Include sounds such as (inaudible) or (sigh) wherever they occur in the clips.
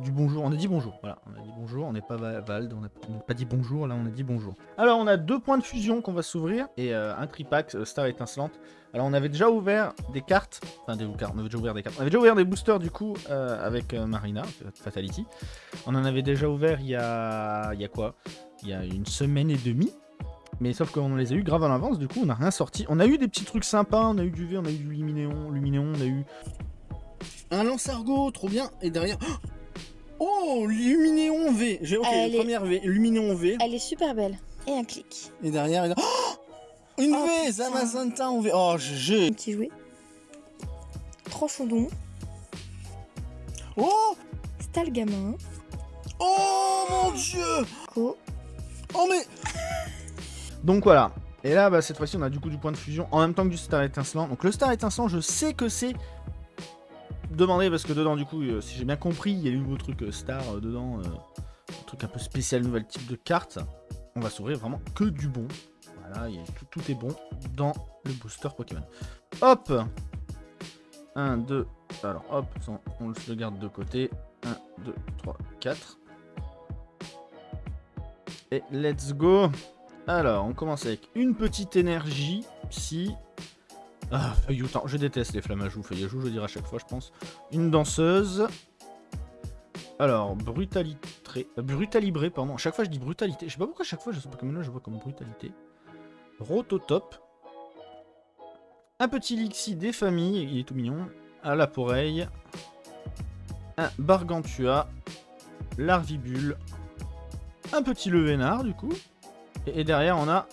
du bonjour. On a dit bonjour, voilà. On a dit bonjour, on n'est pas Vald, on n'a pas dit bonjour, là on a dit bonjour. Alors on a deux points de fusion qu'on va s'ouvrir et euh, un tripack euh, Star étincelante. Alors on avait déjà ouvert des cartes, enfin des cartes, on avait déjà ouvert des cartes. On avait déjà ouvert des boosters du coup euh, avec Marina, Fatality. On en avait déjà ouvert il y a, il y a quoi? Il y a une semaine et demie. Mais sauf qu'on les a eu grave à l'avance, du coup on n'a rien sorti. On a eu des petits trucs sympas, on a eu du V, on a eu du Luminéon, Luminéon, on a eu un lance-argot, trop bien. Et derrière... Luminéon V J'ai ok, première V, Luminéon V. Elle est super belle. Et un clic. Et derrière, il a... oh une oh, V Zamazenta en V Oh, j'ai... Un petit jouet. Trop chaudon. Oh Stalgamin. Oh mon dieu Co. Oh mais donc voilà. Et là, bah, cette fois-ci, on a du coup du point de fusion en même temps que du star étincelant. Donc le star étincelant, je sais que c'est demandé parce que dedans, du coup, euh, si j'ai bien compris, il y a eu nouveau truc euh, star euh, dedans. un truc un peu spécial, nouvel type de carte. On va s'ouvrir vraiment que du bon. Voilà, tout, est bon dans le booster Pokémon. Hop 1, 2, alors hop, on le garde de côté. 1, 2, 3, 4. Et let's go alors, on commence avec une petite énergie, psy. Ah, feuilloutant. Je déteste les flammes à joues. Je dirais à chaque fois, je pense. Une danseuse. Alors, brutalité. Euh, brutalibré, pardon. Chaque fois, je dis brutalité. Je sais pas pourquoi à chaque fois, je sais pas comme là, je vois comme brutalité. Rototop. Un petit Lixi des familles. Il est tout mignon. À la poreille. Un Bargantua. Larvibule. Un petit Levénard, du coup. Et, derrière, on a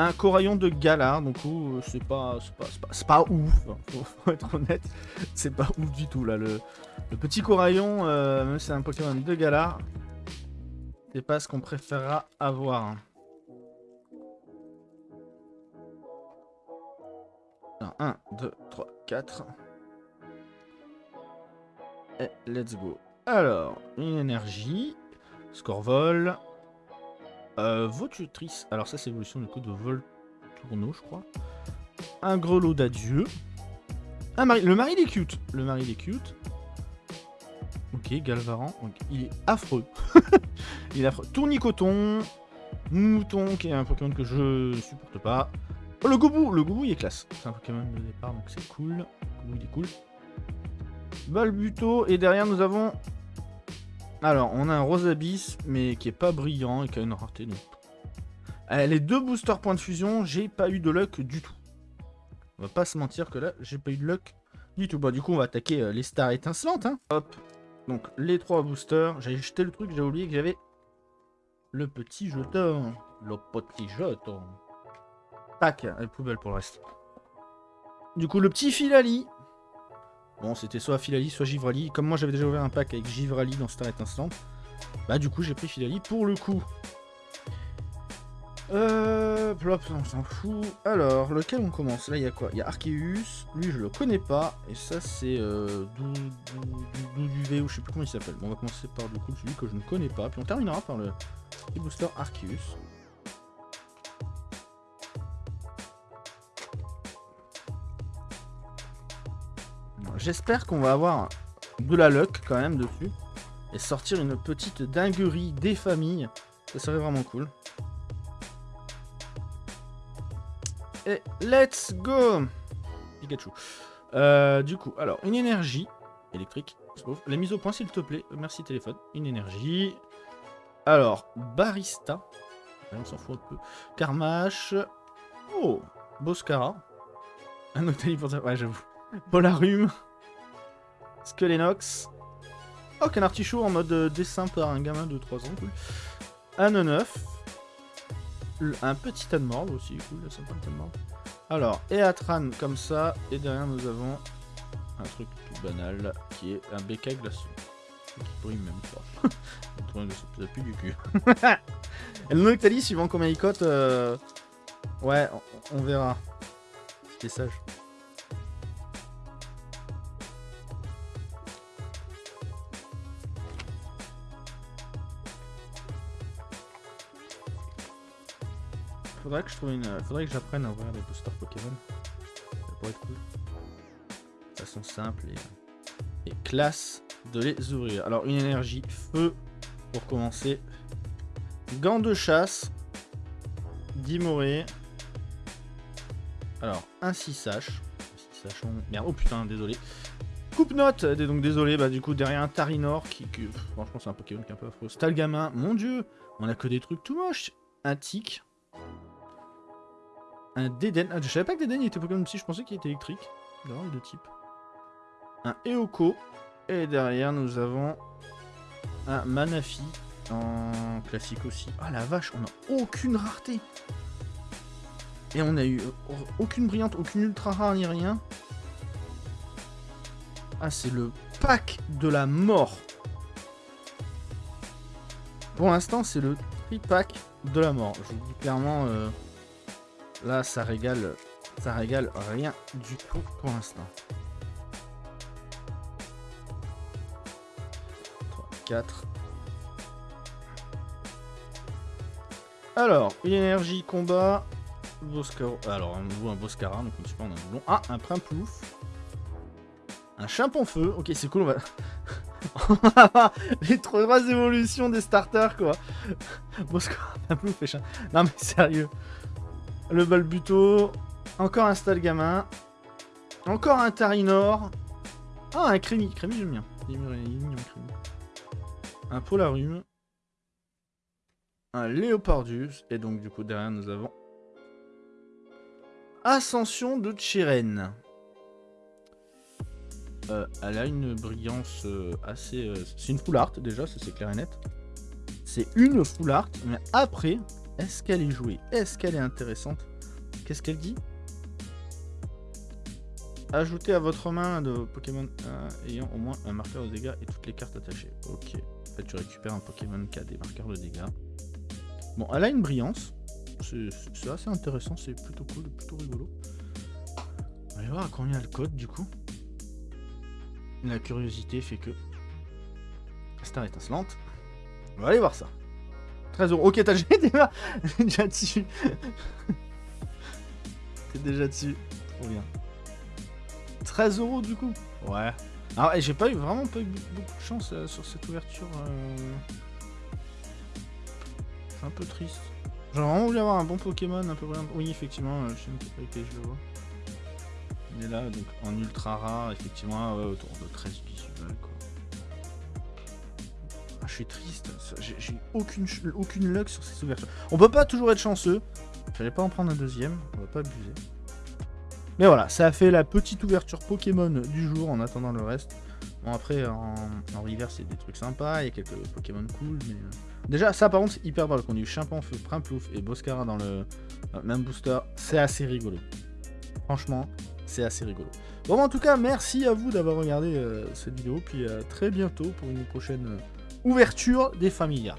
un coraillon de Galar. Donc, euh, c'est pas, pas, pas, ouf. Hein, (laughs) faut, être honnête. C'est pas ouf du tout, là. Le, petit coraillon, euh, même si c'est un Pokémon de Galar, c'est pas ce qu'on préférera avoir. 1, 2, 3, 4. Et let's go. Alors, une énergie. Scorvol. Euh. Alors ça, c'est l'évolution du coup de Vol Tourneau, je crois. Un grelot d'adieu. Un mari... Le mari des cute. Le mari des cute. Ok, Galvaran. il est affreux. (laughs) il est affreux. Tournicoton. Mouton, qui est un Pokémon que je supporte pas. Oh, le Goubou Le Goubou, il est classe. C'est un Pokémon de départ, donc c'est cool. Le il est cool. Balbuto. Et derrière, nous avons alors, on a un Rose Abyss, mais qui est pas brillant et qui a une rareté. Donc... Euh, les deux boosters points de fusion, j'ai pas eu de luck du tout. On va pas se mentir que là, j'ai pas eu de luck du tout. Bon, du coup, on va attaquer euh, les stars étincelantes. Hein. Hop. Donc, les trois boosters. J'avais jeté le truc, j'ai oublié que j'avais le petit jeton. Le petit jeton. Tac, et poubelle pour le reste. Du coup, le petit Filali. Bon, c'était soit Filali, soit Givrali. Comme moi, j'avais déjà ouvert un pack avec Givrali dans Star Instant. Bah, du coup, j'ai pris Filali pour le coup. Euh, plop, on s'en fout. Alors, lequel on commence? Là, il y a quoi? Il y a Arceus. Lui, je le connais pas. Et ça, c'est euh, V ou je sais plus comment il s'appelle. Bon, on va commencer par du coup celui que je ne connais pas. Puis on terminera par le booster Arceus. J'espère qu'on va avoir de la luck quand même dessus. Et sortir une petite dinguerie des familles. Ça serait vraiment cool. Et let's go Pikachu. Euh, du coup, alors, une énergie électrique. La mise au point, s'il te plaît. Merci, téléphone. Une énergie. Alors, Barista. On s'en fout un peu. Carmache. Oh, Boscara. Un Octali pour Ouais, j'avoue. Polarium. Skelenox. Oh, un artichaut en mode euh, dessin par un gamin de 3 ans, cool. Un 9. Un petit Anmorb aussi, cool, le sympa Anmorb. Alors, Eatran comme ça, et derrière nous avons un truc tout banal, qui est un bécaille glaçon. Qui brille même pas. (laughs) ça plus du cul. (laughs) et le Noctalis, suivant combien il cote, euh... ouais, on, on verra. C'était sage. Faudrait que je trouve une. Faudrait que j'apprenne à ouvrir des boosters Pokémon. Ça pourrait être cool. De façon simple et, et classe. de les ouvrir. Alors, une énergie feu pour commencer. Gants de chasse. Dimoré. Alors, un 6H. 6H, merde, oh putain, désolé. Coupe note, donc désolé, bah du coup derrière un Tarinor qui, qui franchement c'est un Pokémon qui est un peu affreux. Stalgamin, mon dieu, on a que des trucs tout moches. Un Tic. Un Deden, ah, je savais pas que Deden était Pokémon psy, je pensais qu'il était électrique. Non, il est de type. Un Eoko. Et derrière nous avons un Manafi en classique aussi. Ah la vache, on a aucune rareté. Et on a eu aucune brillante, aucune ultra rare ni rien. Ah, c'est le pack de la mort. Pour l'instant, c'est le tri-pack de la mort. Je vous dis clairement, euh, là, ça régale, ça régale rien du tout pour l'instant. 3, 4. Alors, une énergie combat. Boscaro. Alors, un nouveau un Boscara, donc on ne pas, un doublon. Ah, un Primplouf. Un Chimpon feu. Ok, c'est cool, on va... (laughs) les trois évolutions des starters, quoi. Boscara, Primplouf et Chimpon. Non, mais sérieux. Le Balbuto. Encore un Stalgamin. Encore un Tarinor. Ah, un Crémi. Crémi, j'aime bien. Un Polarum un Léopardus, et donc du coup derrière nous avons Ascension de Chiren. Euh, elle a une brillance euh, assez... Euh, c'est une full art déjà, ça c'est clair et net. C'est une full art, mais après, est-ce qu'elle est jouée? Est-ce qu'elle est intéressante? Qu'est-ce qu'elle dit? Ajoutez à votre main de Pokémon ayant au moins un marqueur de dégâts et toutes les cartes attachées. Ok. En fait, tu récupères un Pokémon qui a des marqueurs de dégâts. Bon, elle a une brillance. C'est assez intéressant, c'est plutôt cool, plutôt rigolo. On va voir à combien le code du coup. La curiosité fait que... Star étincelante. On va aller voir ça. 13 euros. Ok, t'as déjà, (laughs) déjà dessus. T'es déjà dessus. Trop bien. 13 euros du coup. Ouais. Alors, j'ai pas eu vraiment pas eu beaucoup de chance euh, sur cette ouverture. Euh un peu triste. J'aurais vraiment voulu avoir un bon Pokémon, un peu Oui, effectivement, euh, je sais pas je le vois. Il est là, donc en ultra rare, effectivement, autour de 13 visuels, quoi. Ah, je suis triste, j'ai aucune, aucune luck sur ces ouvertures. On peut pas toujours être chanceux. Fallait pas en prendre un deuxième, on va pas abuser. Mais voilà, ça a fait la petite ouverture Pokémon du jour en attendant le reste. Bon après en, en river c'est des trucs sympas, il y a quelques Pokémon cool. Euh, déjà ça par contre hyper drôle, qu'on ait eu Feu, Primplouf et Boscara dans le euh, même booster, c'est assez rigolo. Franchement, c'est assez rigolo. Bon en tout cas, merci à vous d'avoir regardé euh, cette vidéo, puis à très bientôt pour une prochaine ouverture des Familias.